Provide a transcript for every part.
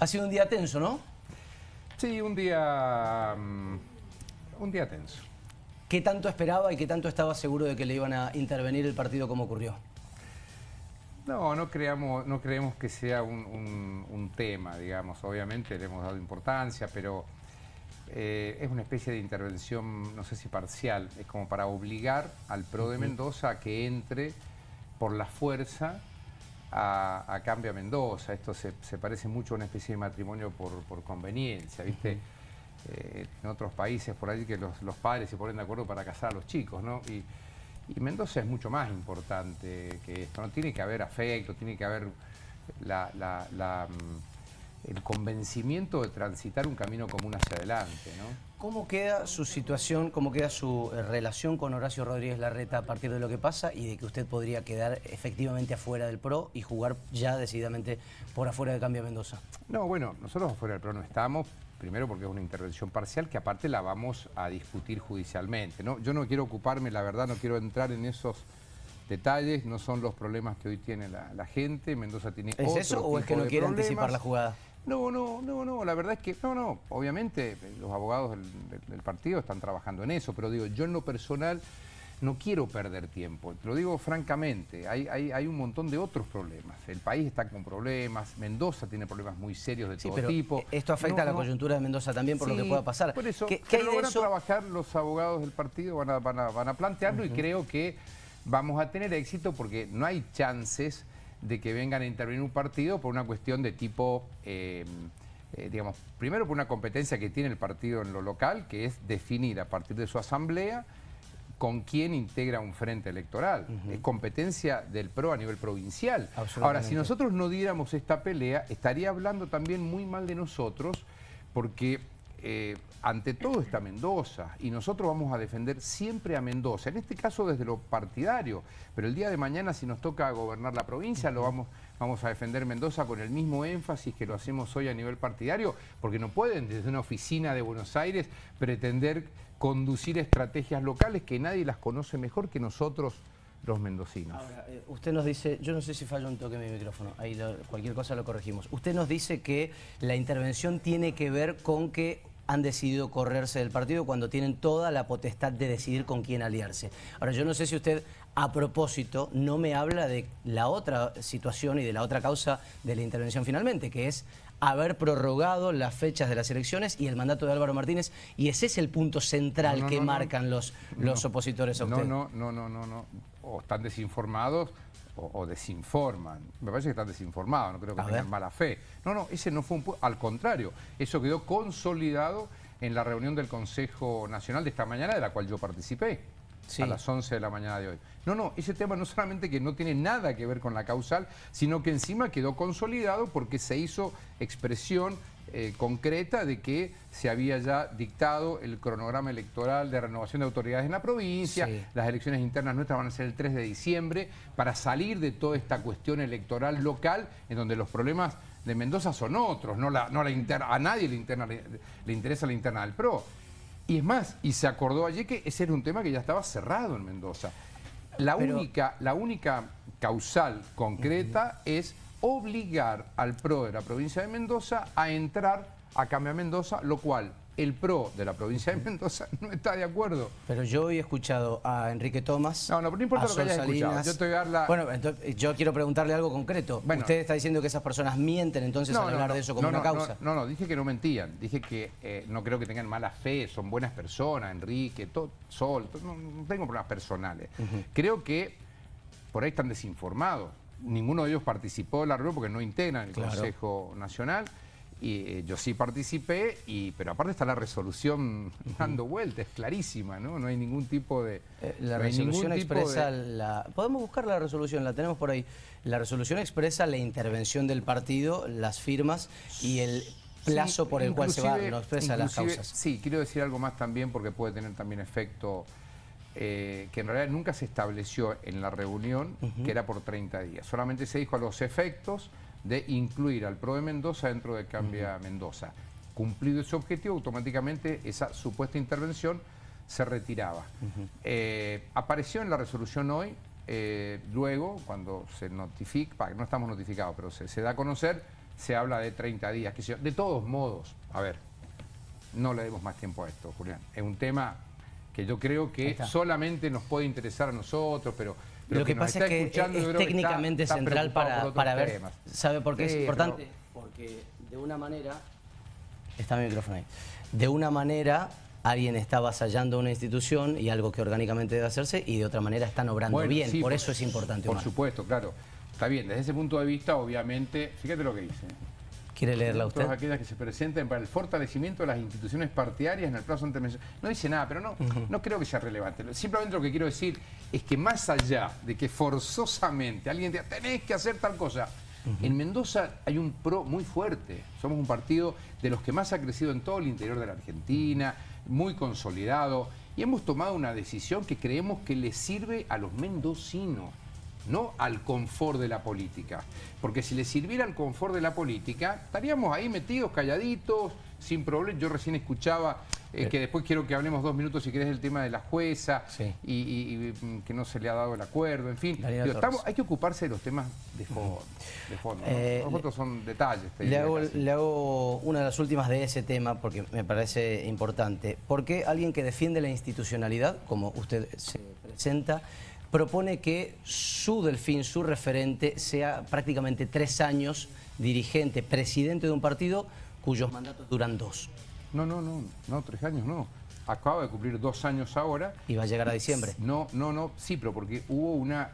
Ha sido un día tenso, ¿no? Sí, un día, mm, un día tenso. ¿Qué tanto esperaba y qué tanto estaba seguro de que le iban a intervenir el partido como ocurrió? No, no creamos, no creemos que sea un, un- un tema, digamos. Obviamente le hemos dado importancia, pero eh, es una especie de intervención, no sé si parcial, es como para obligar al PRO de Mendoza a que entre por la fuerza a, a Cambia Mendoza. Esto se, se parece mucho a una especie de matrimonio por, por conveniencia, ¿viste? Eh, en otros países por ahí que los, los padres se ponen de acuerdo para casar a los chicos, ¿no? Y, y Mendoza es mucho más importante que esto, ¿no? Tiene que haber afecto, tiene que haber la- la- la, mm, el convencimiento de transitar un camino común hacia adelante, ¿no? ¿Cómo queda su situación, cómo queda su eh, relación con Horacio Rodríguez Larreta a partir de lo que pasa y de que usted podría quedar efectivamente afuera del PRO y jugar ya decididamente por afuera de Cambia Mendoza? No, bueno, nosotros afuera del PRO no estamos, primero porque es una intervención parcial que aparte la vamos a discutir judicialmente. ¿no? Yo no quiero ocuparme, la verdad, no quiero entrar en esos detalles, no son los problemas que hoy tiene la, la gente, Mendoza tiene ¿Es otro eso o es que no quiere anticipar la jugada? No, no, no, no, la verdad es que, no, no, obviamente los abogados del, del- del partido están trabajando en eso, pero digo, yo en lo personal no quiero perder tiempo, te lo digo francamente, hay, hay, hay un montón de otros problemas, el país está con problemas, Mendoza tiene problemas muy serios de Sí, todo pero tipo. esto afecta No, a la no, coyuntura de Mendoza también por lo que pueda pasar. Por eso, ¿Qué, qué van a trabajar los abogados del partido, van a, van a, van a plantearlo y creo que vamos a tener éxito porque no hay chances de que vengan a intervenir un partido por una cuestión de tipo, eh, eh, digamos, primero por una competencia que tiene el partido en lo local, que es definir a partir de su asamblea con quién integra un frente electoral. Es competencia del PRO a nivel provincial. Ahora, si nosotros no diéramos esta pelea, estaría hablando también muy mal de nosotros, porque eh, ante todo está Mendoza, y nosotros vamos a defender siempre a Mendoza, en este caso desde lo partidario, pero el día de mañana si nos toca gobernar la provincia, lo vamos, vamos a defender Mendoza con el mismo énfasis que lo hacemos hoy a nivel partidario, porque no pueden desde una oficina de Buenos Aires pretender conducir estrategias locales que nadie las conoce mejor que nosotros los mendocinos. Ahora, eh, usted nos dice, yo no sé si falla un toque mi micrófono, ahí lo- cualquier cosa lo corregimos. Usted nos dice que la intervención tiene que ver con que han decidido correrse del partido cuando tienen toda la potestad de decidir con quién aliarse. Ahora, yo no sé si usted, a propósito, no me habla de la otra situación y de la otra causa de la intervención finalmente, que es haber prorrogado las fechas de las elecciones y el mandato de Álvaro Martínez, y ese es el punto central No, no, que no, marcan los, los No. opositores a No, usted. no, no, no, no, no. O están desinformados o, o desinforman. Me parece que están desinformados, no creo que A tengan ver. mala fe. No, no, ese no fue un... pu- Al contrario, eso quedó consolidado en la reunión del Consejo Nacional de esta mañana, de la cual yo participé. Sí. A las 11 de la mañana de hoy. No, no, ese tema no solamente que no tiene nada que ver con la causal, sino que encima quedó consolidado porque se hizo expresión eh, concreta de que se había ya dictado el cronograma electoral de renovación de autoridades en la provincia, Sí. las elecciones internas nuestras van a ser el 3 de diciembre, para salir de toda esta cuestión electoral local, en donde los problemas de Mendoza son otros, no la, no la interna, a nadie le, interna, le, le interesa la interna del PRO. Y es más, y se acordó ayer que ese era un tema que ya estaba cerrado en Mendoza. La, Pero- única, la única causal concreta es obligar al PRO de la provincia de Mendoza a entrar a Cambia Mendoza, lo cual el PRO de la provincia de Mendoza no está de acuerdo. Pero yo he escuchado a Enrique Tomás. No, no, pero no importa a lo que hayas escuchado. Yo te voy a dar la- Bueno, entonces, yo quiero preguntarle algo concreto. Bueno. Usted está diciendo que esas personas mienten entonces al hablar de eso como no, una causa. No, no, dije que no mentían. Dije que eh, no creo que tengan mala fe, son buenas personas, Enrique, todo, Sol, todo, no, tengo problemas personales. Creo que por ahí están desinformados. Ninguno de ellos participó de la reunión porque no integran el Claro. Consejo Nacional. Y eh, yo sí participé, y, pero aparte está la resolución dando vuelta, es clarísima, ¿no? No hay ningún tipo de... Eh, La no resolución expresa de- la... Podemos buscar la resolución, la tenemos por ahí. La resolución expresa la intervención del partido, las firmas y el plazo Sí, por el cual se va, no expresa las causas. Sí, quiero decir algo más también porque puede tener también efecto eh, que en realidad nunca se estableció en la reunión que era por 30 días. Solamente se dijo a los efectos de incluir al PRO de Mendoza dentro de Cambia Mendoza. Cumplido ese objetivo, automáticamente esa supuesta intervención se retiraba. Eh, apareció en la resolución hoy, eh, luego, cuando se notifica, no estamos notificados, pero se, se da a conocer se habla de 30 días. Que de todos modos, a ver, no le demos más tiempo a esto, Julián. Es un tema que yo creo que solamente nos puede interesar a nosotros, pero... lo que, pasa es que es, técnicamente central para, para ver, ¿sabe por qué es importante? Porque de una manera... Está mi micrófono ahí. De una manera alguien está avasallando una institución y algo que orgánicamente debe hacerse y de otra manera están obrando bien. por, eso es importante. Por supuesto, claro. Está bien, desde ese punto de vista, obviamente, fíjate lo que dice. ¿Quiere leerla usted? Todas aquellas que se presenten para el fortalecimiento de las instituciones partidarias en el plazo intermedio. No dice nada, pero no, no creo que sea relevante. Simplemente lo que quiero decir es que más allá de que forzosamente alguien diga, tenés que hacer tal cosa, en Mendoza hay un pro muy fuerte. Somos un partido de los que más ha crecido en todo el interior de la Argentina, muy consolidado, y hemos tomado una decisión que creemos que le sirve a los mendocinos no al confort de la política. Porque si le sirviera al confort de la política, estaríamos ahí metidos, calladitos, sin problema. Yo recién escuchaba, eh, eh. que después quiero que hablemos dos minutos si querés del tema de la jueza y, mm, que no se le ha dado el acuerdo, en fin. hay que ocuparse de los temas de fondo. De fondo eh, Los otros son detalles. Le hago, le hago, una de las últimas de ese tema porque me parece importante. ¿Por qué alguien que defiende la institucionalidad, como usted se presenta, propone que su delfín, su referente, sea prácticamente tres años dirigente, presidente de un partido cuyos mandatos duran dos. No, no, no, no, tres años no. Acaba de cumplir dos años ahora. ¿Y va a llegar a diciembre? No, no, no, sí, pero porque hubo una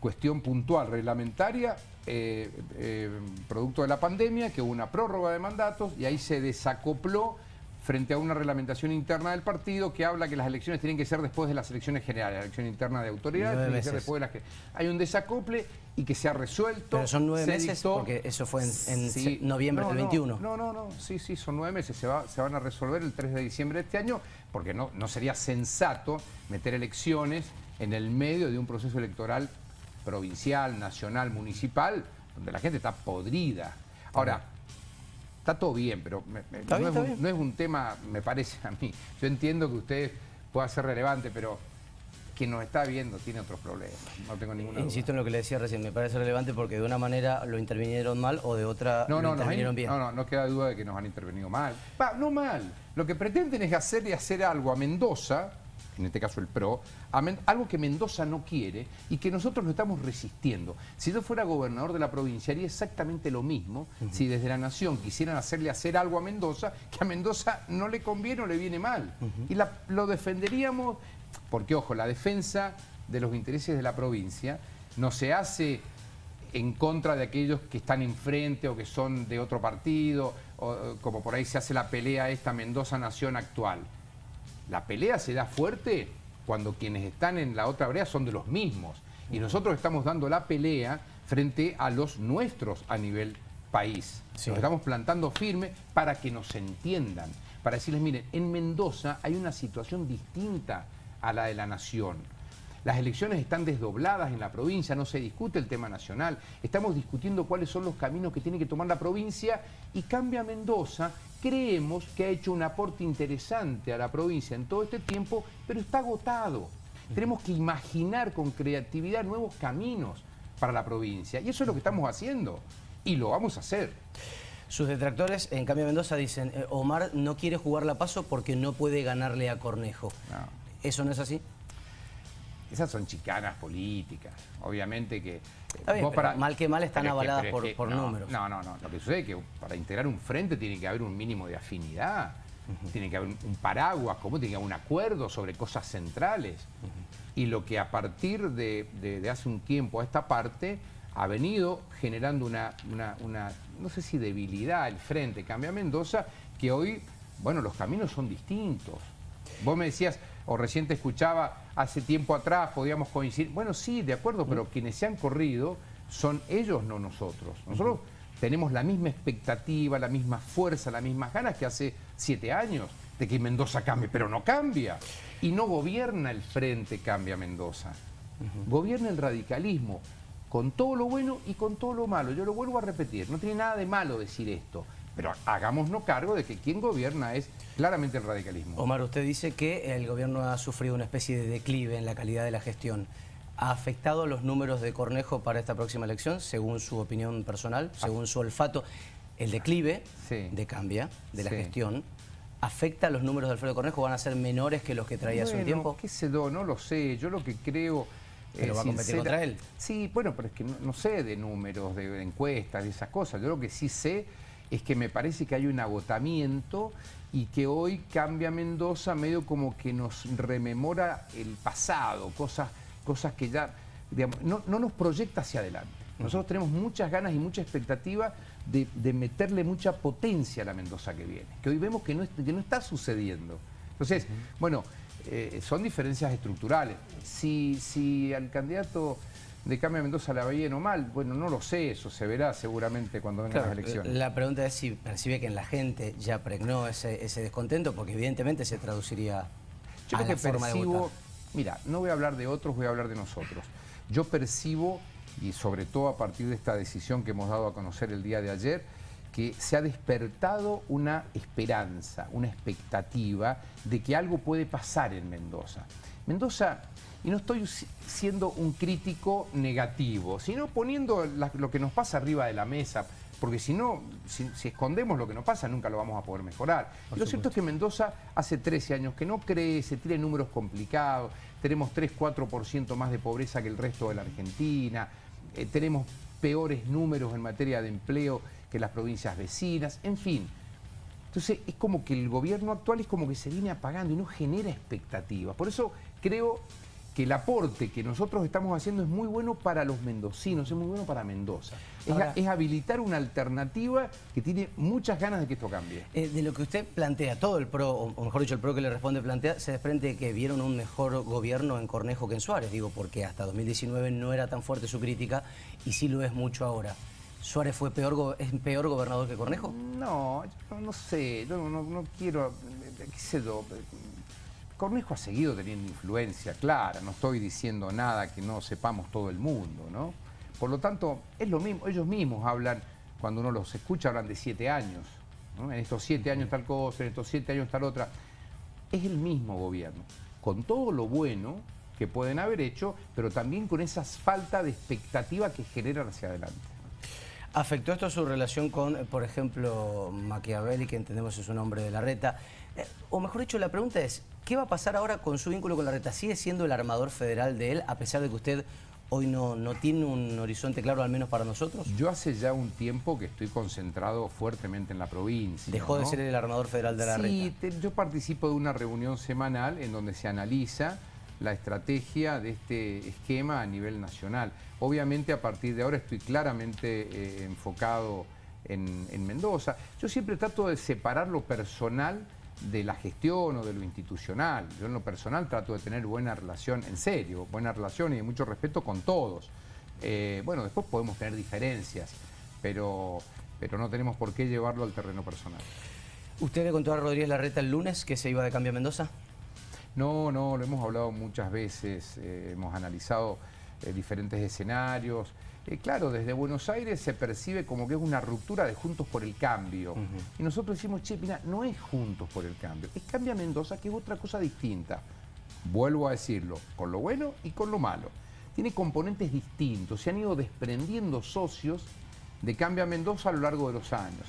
cuestión puntual reglamentaria, eh, eh, producto de la pandemia, que hubo una prórroga de mandatos y ahí se desacopló frente a una reglamentación interna del partido que habla que las elecciones tienen que ser después de las elecciones generales, la elección interna de autoridad, tiene que ser después de las que... Hay un desacople y que se ha resuelto. Pero son nueve meses porque eso fue en, noviembre del 21. No, no, no, sí, sí, son nueve meses, se, va, se van a resolver el 3 de diciembre de este año porque no, no sería sensato meter elecciones en el medio de un proceso electoral provincial, nacional, municipal, donde la gente está podrida. Ahora, está todo bien, pero no, es un, tema, me parece a mí. Yo entiendo que usted pueda ser relevante, pero quien nos está viendo tiene otros problemas, no tengo ninguna Insisto en lo que le decía recién, me parece relevante porque de una manera lo intervinieron mal o de otra no, lo intervinieron bien. No, no, no queda duda de que nos han intervenido mal. no mal, lo que pretenden es hacer y hacer algo a Mendoza en este caso el PRO, algo que Mendoza no quiere y que nosotros lo estamos resistiendo. Si yo fuera gobernador de la provincia haría exactamente lo mismo si desde la Nación quisieran hacerle hacer algo a Mendoza que a Mendoza no le conviene o le viene mal. Y lo defenderíamos, porque ojo, la defensa de los intereses de la provincia no se hace en contra de aquellos que están enfrente o que son de otro partido, o, como por ahí se hace la pelea esta Mendoza Nación actual. La pelea se da fuerte cuando quienes están en la otra brea son de los mismos. Y nosotros estamos dando la pelea frente a los nuestros a nivel país. Nos estamos plantando firme para que nos entiendan. Para decirles, miren, en Mendoza hay una situación distinta a la de la nación. Las elecciones están desdobladas en la provincia, no se discute el tema nacional. Estamos discutiendo cuáles son los caminos que tiene que tomar la provincia y cambia Mendoza. Creemos que ha hecho un aporte interesante a la provincia en todo este tiempo, pero está agotado. Tenemos que imaginar con creatividad nuevos caminos para la provincia. Y eso es lo que estamos haciendo. Y lo vamos a hacer. Sus detractores, en cambio Mendoza, dicen, eh, Omar no quiere jugar la paso porque no puede ganarle a Cornejo. ¿Eso no es así? Esas son chicanas políticas. Obviamente que... Mal que mal están avaladas por, números. No, no, no. Lo que sucede es que para integrar un frente tiene que haber un mínimo de afinidad. Tiene que haber un paraguas como tiene que haber un acuerdo sobre cosas centrales. Y lo que a partir de, hace un tiempo a esta parte ha venido generando una, una, no sé si debilidad el frente Cambia Mendoza, que hoy, bueno, los caminos son distintos. Vos me decías, o recién te escuchaba, hace tiempo atrás podíamos coincidir. Bueno, sí, de acuerdo, pero quienes se han corrido son ellos, no nosotros. Nosotros tenemos la misma expectativa, la misma fuerza, las mismas ganas que hace siete años de que Mendoza cambie, pero no cambia. Y no gobierna el frente Cambia Mendoza. Gobierna el radicalismo, con todo lo bueno y con todo lo malo. Yo lo vuelvo a repetir, no tiene nada de malo decir esto. Pero hagámonos cargo de que quien gobierna es claramente el radicalismo. Omar, usted dice que el gobierno ha sufrido una especie de declive en la calidad de la gestión. ¿Ha afectado los números de Cornejo para esta próxima elección, según su opinión personal, según su olfato? el declive de Cambia, de la gestión, ¿afecta a los números de Alfredo Cornejo? ¿Van a ser menores que los que traía hace un tiempo? qué sé yo, no lo sé. Yo lo que creo... ¿Pero va a competir contra él? Sí, bueno, pero es que no, sé de números, de, encuestas, de esas cosas. Yo lo que sí sé es que me parece que hay un agotamiento y que hoy cambia Mendoza medio como que nos rememora el pasado, cosas, cosas que ya, no, no nos proyecta hacia adelante. Nosotros tenemos muchas ganas y mucha expectativa de, meterle mucha potencia a la Mendoza que viene, que hoy vemos que no, que no está sucediendo. Entonces, bueno, eh, son diferencias estructurales. Si, si al candidato de Cambio Mendoza la bien o mal, bueno, no lo sé, eso se verá seguramente cuando vengan las elecciones. La pregunta es si percibe que en la gente ya pregnó ese, descontento, porque evidentemente se traduciría Yo a la que forma percibo, Mira, no voy a hablar de otros, voy a hablar de nosotros. Yo percibo y sobre todo a partir de esta decisión que hemos dado a conocer el día de ayer, que se ha despertado una esperanza, una expectativa de que algo puede pasar en Mendoza. Mendoza, y no estoy siendo un crítico negativo, sino poniendo lo que nos pasa arriba de la mesa, porque si no, si, escondemos lo que nos pasa, nunca lo vamos a poder mejorar. lo cierto es que Mendoza hace 13 años que no crece, tiene números complicados, tenemos 3-4% más de pobreza que el resto de la Argentina, eh, tenemos peores números en materia de empleo que las provincias vecinas, en fin. Entonces es como que el gobierno actual es como que se viene apagando y no genera expectativas. Por eso creo que el aporte que nosotros estamos haciendo es muy bueno para los mendocinos, es muy bueno para Mendoza. es, habilitar una alternativa que tiene muchas ganas de que esto cambie. Eh, de lo que usted plantea, todo el PRO, o mejor dicho, el PRO que le responde plantea, se desprende que vieron un mejor gobierno en Cornejo que en Suárez, digo, porque hasta 2019 no era tan fuerte su crítica y sí lo es mucho ahora. ¿Suárez fue peor, es peor gobernador que Cornejo? No, no, sé, no, no, quiero, qué sé yo, Cornejo ha seguido teniendo influencia clara, no estoy diciendo nada que no sepamos todo el mundo, ¿no? Por lo tanto, es lo mismo, ellos mismos hablan, cuando uno los escucha, hablan de siete años, En estos siete años tal cosa, en estos siete años tal otra. Es el mismo gobierno, con todo lo bueno que pueden haber hecho, pero también con esa falta de expectativa que generan hacia adelante. ¿Afectó esto su relación con, por ejemplo, Machiavelli, que entendemos es un hombre de la reta? Eh, o mejor dicho, la pregunta es, ¿qué va a pasar ahora con su vínculo con la reta? ¿Sigue siendo el armador federal de él, a pesar de que usted hoy no, no tiene un horizonte claro, al menos para nosotros? Yo hace ya un tiempo que estoy concentrado fuertemente en la provincia. ¿Dejó de ser el armador federal de la reta? Sí, yo participo de una reunión semanal en donde se analiza la estrategia de este esquema a nivel nacional. Obviamente a partir de ahora estoy claramente eh, enfocado en, Mendoza. Yo siempre trato de separar lo personal de la gestión o de lo institucional. Yo en lo personal trato de tener buena relación, en serio, buena relación y de mucho respeto con todos. Eh, bueno, después podemos tener diferencias, pero, pero no tenemos por qué llevarlo al terreno personal. ¿Usted le contó a Rodríguez Larreta el lunes que se iba de cambio a Mendoza? No, no, lo hemos hablado muchas veces, eh, hemos analizado eh, diferentes escenarios. Eh, claro, desde Buenos Aires se percibe como que es una ruptura de Juntos por el Cambio. Y nosotros decimos, che, mira, no es Juntos por el Cambio, es Cambia Mendoza, que es otra cosa distinta. Vuelvo a decirlo, con lo bueno y con lo malo. Tiene componentes distintos, se han ido desprendiendo socios de Cambia Mendoza a lo largo de los años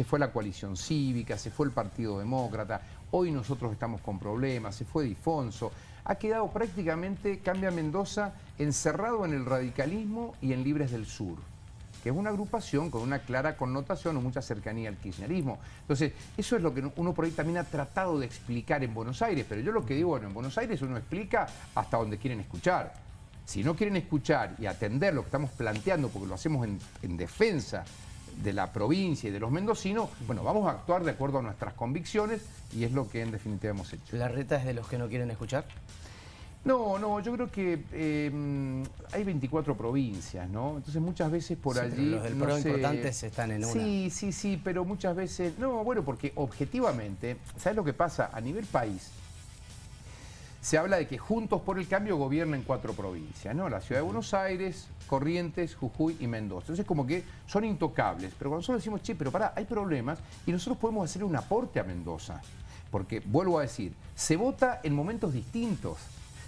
se fue la coalición cívica, se fue el Partido Demócrata, hoy nosotros estamos con problemas, se fue Difonso, ha quedado prácticamente Cambia Mendoza encerrado en el radicalismo y en Libres del Sur que es una agrupación con una clara connotación o mucha cercanía al kirchnerismo. Entonces, eso es lo que uno por ahí también ha tratado de explicar en Buenos Aires, pero yo lo que digo, bueno, en Buenos Aires uno explica hasta donde quieren escuchar. Si no quieren escuchar y atender lo que estamos planteando, porque lo hacemos en, en defensa de la provincia y de los mendocinos, bueno, vamos a actuar de acuerdo a nuestras convicciones y es lo que en definitiva hemos hecho. ¿La reta es de los que no quieren escuchar? No, no, yo creo que eh, hay 24 provincias, ¿no? Entonces muchas veces por allí... los del PRO importantes están en una. Sí, sí, sí, pero muchas veces... No, bueno, porque objetivamente, ¿sabes lo que pasa? A nivel país, se habla de que Juntos por el Cambio gobierna en cuatro provincias, ¿no? La ciudad de Buenos Aires, Corrientes, Jujuy y Mendoza. Entonces como que son intocables. Pero cuando nosotros decimos, che, pero pará, hay problemas y nosotros podemos hacer un aporte a Mendoza. Porque, vuelvo a decir, se vota en momentos distintos.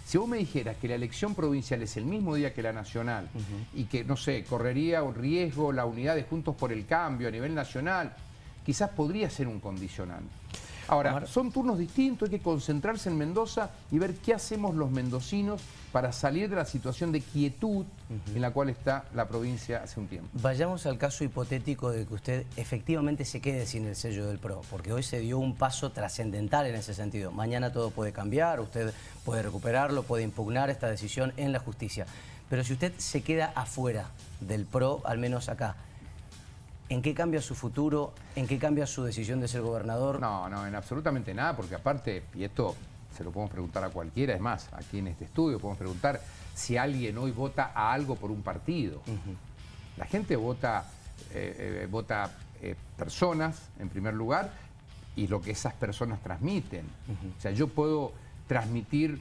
Si vos me dijeras que la elección provincial es el mismo día que la nacional y que, no sé, correría un riesgo la unidad de Juntos por el Cambio a nivel nacional, quizás podría ser un condicionante. Ahora, son turnos distintos, hay que concentrarse en Mendoza y ver qué hacemos los mendocinos para salir de la situación de quietud en la cual está la provincia hace un tiempo. Vayamos al caso hipotético de que usted efectivamente se quede sin el sello del PRO, porque hoy se dio un paso trascendental en ese sentido. Mañana todo puede cambiar, usted puede recuperarlo, puede impugnar esta decisión en la justicia. Pero si usted se queda afuera del PRO, al menos acá, ¿En qué cambia su futuro? ¿En qué cambia su decisión de ser gobernador? No, no, en absolutamente nada, porque aparte, y esto se lo podemos preguntar a cualquiera, es más, aquí en este estudio podemos preguntar si alguien hoy vota a algo por un partido. La gente vota, eh, eh, vota eh, personas, en primer lugar, y lo que esas personas transmiten. O sea, yo puedo transmitir,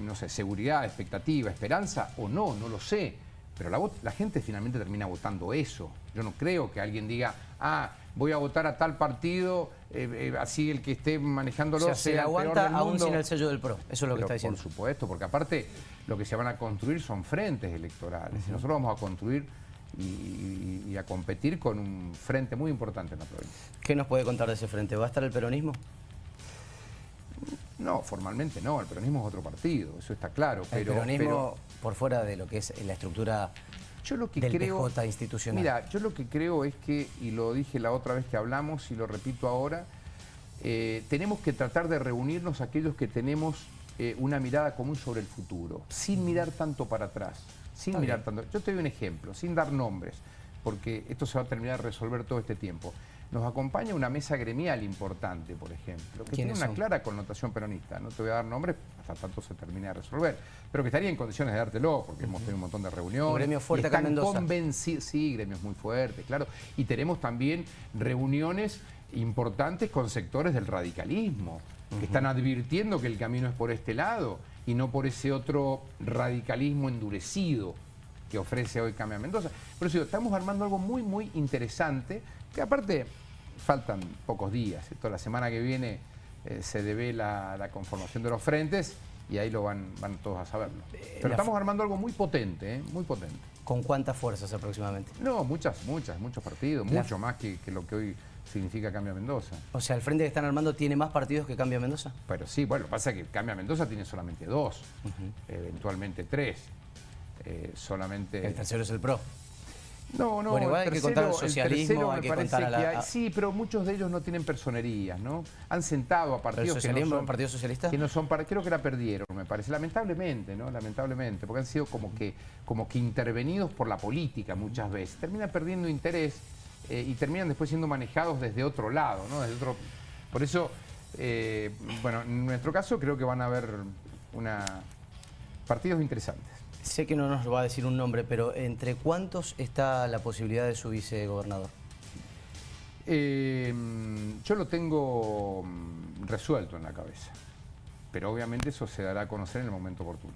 no sé, seguridad, expectativa, esperanza, o no, no lo sé pero la, la, gente finalmente termina votando eso. Yo no creo que alguien diga, ah, voy a votar a tal partido, eh, eh, así el que esté manejándolo o sea, se aguanta aún sin el sello del PRO. Eso es lo que está diciendo. Por supuesto, porque aparte lo que se van a construir son frentes electorales. Y nosotros vamos a construir y, a competir con un frente muy importante en la provincia. ¿Qué nos puede contar de ese frente? ¿Va a estar el peronismo? No, formalmente no, el peronismo es otro partido, eso está claro. Pero, el peronismo por fuera de lo que es la estructura yo lo que del creo, institucional. Mira, yo lo que creo es que, y lo dije la otra vez que hablamos y lo repito ahora, eh, tenemos que tratar de reunirnos aquellos que tenemos eh, una mirada común sobre el futuro, sin mirar tanto para atrás, sin mirar tanto. Yo te doy un ejemplo, sin dar nombres, porque esto se va a terminar de resolver todo este tiempo nos acompaña una mesa gremial importante, por ejemplo, que tiene una clara connotación peronista. No te voy a dar nombres hasta tanto se termine de resolver, pero que estaría en condiciones de dártelo, porque hemos tenido un montón de reuniones. Un gremio fuerte acá en Mendoza. Sí, gremios muy fuertes, claro. Y tenemos también reuniones importantes con sectores del radicalismo, que están advirtiendo que el camino es por este lado y no por ese otro radicalismo endurecido que ofrece hoy Cambia Mendoza. Por eso estamos armando algo muy, muy interesante que aparte faltan pocos días, toda la semana que viene eh, se debe la, conformación de los frentes y ahí lo van, van todos a saberlo. Eh, Pero estamos armando algo muy potente, ¿eh? muy potente. ¿Con cuántas fuerzas aproximadamente? No, muchas, muchas, muchos partidos, mucho más que, lo que hoy significa Cambia Mendoza. O sea, el frente que están armando tiene más partidos que Cambia Mendoza. Pero sí, bueno, lo que pasa es que Cambia Mendoza tiene solamente dos, eventualmente tres. solamente... El tercero es el PRO. No, no, bueno, igual hay que contar el socialismo, hay que contar a la... sí, pero muchos de ellos no tienen personerías, ¿no? Han sentado a partidos ¿El socialismo, que no son, Partido Socialista? Que no son para, creo que la perdieron, me parece, lamentablemente, ¿no? Lamentablemente, porque han sido como que, como que intervenidos por la política muchas veces. Terminan perdiendo interés eh, y terminan después siendo manejados desde otro lado, ¿no? Desde otro... Por eso, eh, bueno, en nuestro caso creo que van a haber una... partidos interesantes. Sé que no nos va a decir un nombre, pero ¿entre cuántos está la posibilidad de su vicegobernador? Eh, yo lo tengo mm, resuelto en la cabeza, pero obviamente eso se dará a conocer en el momento oportuno.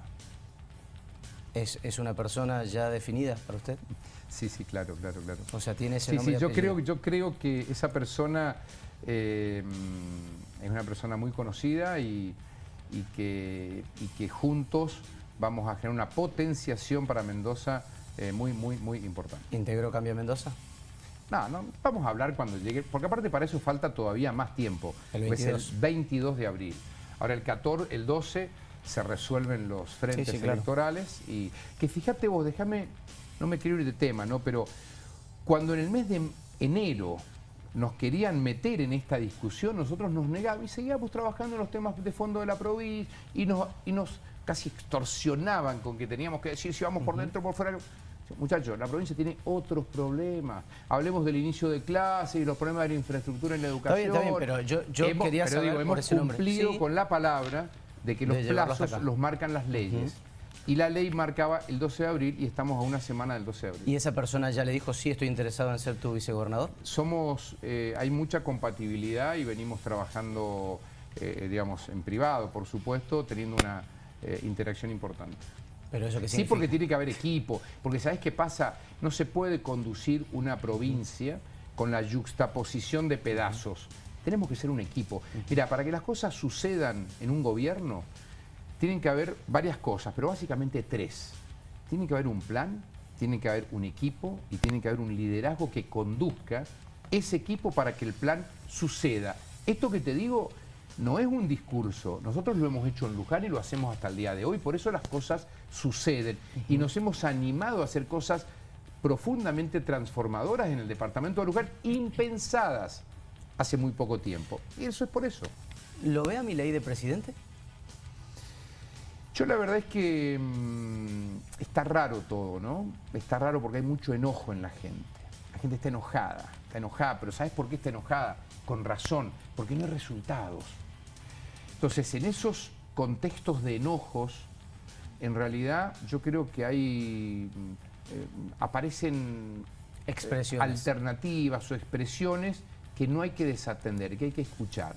¿Es, una persona ya definida para usted? Sí, sí, claro, claro, claro. O sea, tiene ese nombre Sí, yo creo, yo creo que esa persona eh, mm, es una persona muy conocida y, que, y que juntos vamos a generar una potenciación para Mendoza eh, muy, muy, muy importante. ¿Integró Cambio Mendoza? No, no, vamos a hablar cuando llegue, porque aparte para eso falta todavía más tiempo. El 22. el 22 de abril. Ahora el 14, el 12 se resuelven los frentes electorales y que fíjate vos, déjame, no me quiero ir de tema, ¿no? Pero cuando en el mes de enero nos querían meter en esta discusión, nosotros nos negábamos y seguíamos trabajando en los temas de fondo de la provincia y nos, y nos casi extorsionaban con que teníamos que decir si vamos por dentro o por fuera. Muchachos, la provincia tiene otros problemas. Hablemos del inicio de clases y los problemas de la infraestructura en la educación. Está bien, pero yo, quería saber hemos cumplido con la palabra de que los plazos los marcan las leyes. Y la ley marcaba el 12 de abril y estamos a una semana del 12 de abril. ¿Y esa persona ya le dijo, sí, estoy interesado en ser tu vicegobernador? Somos, eh, hay mucha compatibilidad y venimos trabajando, eh, digamos, en privado, por supuesto, teniendo una eh, interacción importante. Pero eso que sí, porque tiene que haber equipo, porque ¿sabes qué pasa? No se puede conducir una provincia con la yuxtaposición de pedazos. Tenemos que ser un equipo. Mira, para que las cosas sucedan en un gobierno, tienen que haber varias cosas, pero básicamente tres. Tiene que haber un plan, tiene que haber un equipo y tiene que haber un liderazgo que conduzca ese equipo para que el plan suceda. Esto que te digo no es un discurso, nosotros lo hemos hecho en Luján y lo hacemos hasta el día de hoy, por eso las cosas suceden y nos hemos animado a hacer cosas profundamente transformadoras en el departamento de Luján, impensadas hace muy poco tiempo. Y eso es por eso. ¿Lo ve a mi ley de presidente? Yo la verdad es que mm, está raro todo, ¿no? Está raro porque hay mucho enojo en la gente. La gente está enojada, está enojada, pero ¿sabes por qué está enojada? Con razón, porque no hay resultados. Entonces, en esos contextos de enojos, en realidad yo creo que hay eh, aparecen eh, expresiones. alternativas o expresiones que no hay que desatender, que hay que escuchar.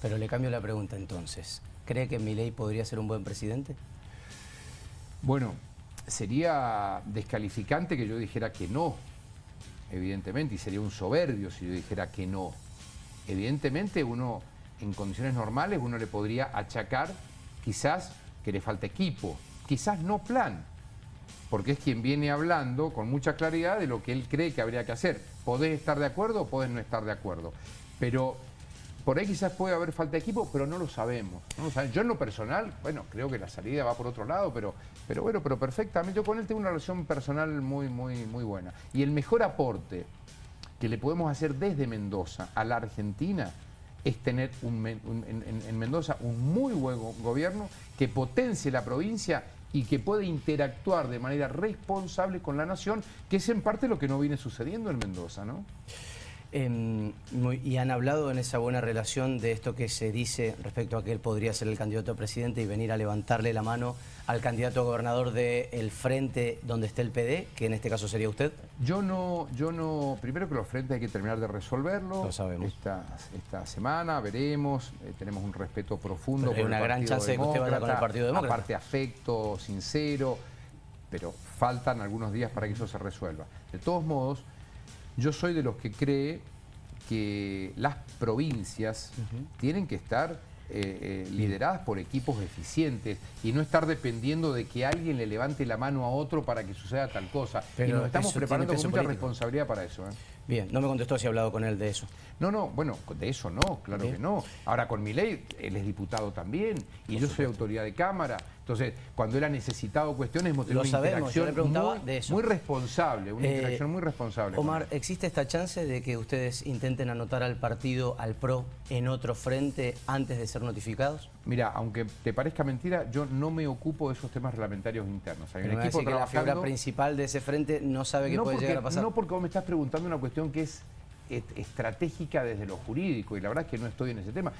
Pero le cambio la pregunta entonces. ¿Cree que Milei podría ser un buen presidente? Bueno, sería descalificante que yo dijera que no, evidentemente, y sería un soberbio si yo dijera que no. Evidentemente uno, en condiciones normales, uno le podría achacar quizás que le falta equipo, quizás no plan, porque es quien viene hablando con mucha claridad de lo que él cree que habría que hacer. Podés estar de acuerdo o podés no estar de acuerdo. Pero por ahí quizás puede haber falta de equipo, pero no lo sabemos. Yo en lo personal, bueno, creo que la salida va por otro lado, pero, pero bueno, pero perfectamente. Yo con él tengo una relación personal muy, muy, muy buena. Y el mejor aporte que le podemos hacer desde Mendoza a la Argentina es tener en Mendoza un muy buen gobierno que potencie la provincia y que puede interactuar de manera responsable con la nación, que es en parte lo que no viene sucediendo en Mendoza, ¿no? Em, y han hablado en esa buena relación de esto que se dice respecto a que él podría ser el candidato a presidente y venir a levantarle la mano al candidato a gobernador del frente donde esté el PD, que en este caso sería usted. Yo no, yo no, primero que los frentes hay que terminar de resolverlo. Lo sabemos. Esta, esta semana veremos, eh, tenemos un respeto profundo. hay una gran chance de que usted vaya con el Partido Demócrata. Aparte afecto, sincero, pero faltan algunos días para que eso se resuelva. De todos modos, yo soy de los que cree que las provincias tienen que estar eh, eh, lideradas por equipos eficientes y no estar dependiendo de que alguien le levante la mano a otro para que suceda tal cosa. Pero y nos estamos preparando con mucha responsabilidad para eso. ¿eh? Bien, no me contestó si ha hablado con él de eso. No, no, bueno, de eso no, claro que no. Ahora con mi ley, él es diputado también y yo soy autoridad de Cámara. Entonces, cuando él ha necesitado cuestiones, hemos tenido una interacción muy, responsable, una eh, interacción muy responsable. Omar, ¿existe esta chance de que ustedes intenten anotar al partido, al PRO, en otro frente antes de ser notificados? Mira, aunque te parezca mentira, yo no me ocupo de esos temas reglamentarios internos. Hay un equipo que la figura principal de ese frente no sabe qué puede llegar a pasar. No porque vos me estás preguntando una cuestión que es estratégica desde lo jurídico y la verdad es que no estoy en ese tema.